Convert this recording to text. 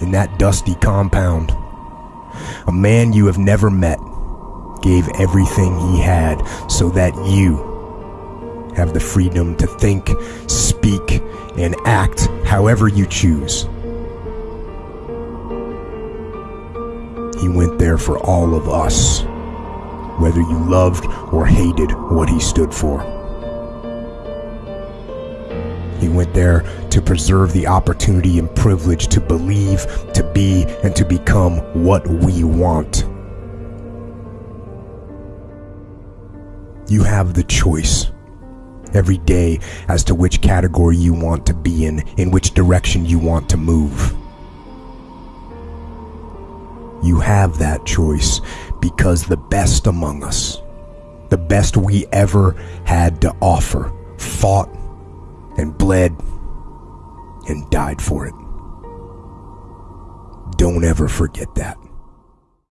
in that dusty compound. A man you have never met gave everything he had so that you have the freedom to think, speak, and act however you choose. He went there for all of us, whether you loved or hated what he stood for. He went there to preserve the opportunity and privilege to believe, to be, and to become what we want. You have the choice every day as to which category you want to be in, in which direction you want to move. You have that choice because the best among us, the best we ever had to offer, fought and bled and died for it. Don't ever forget that.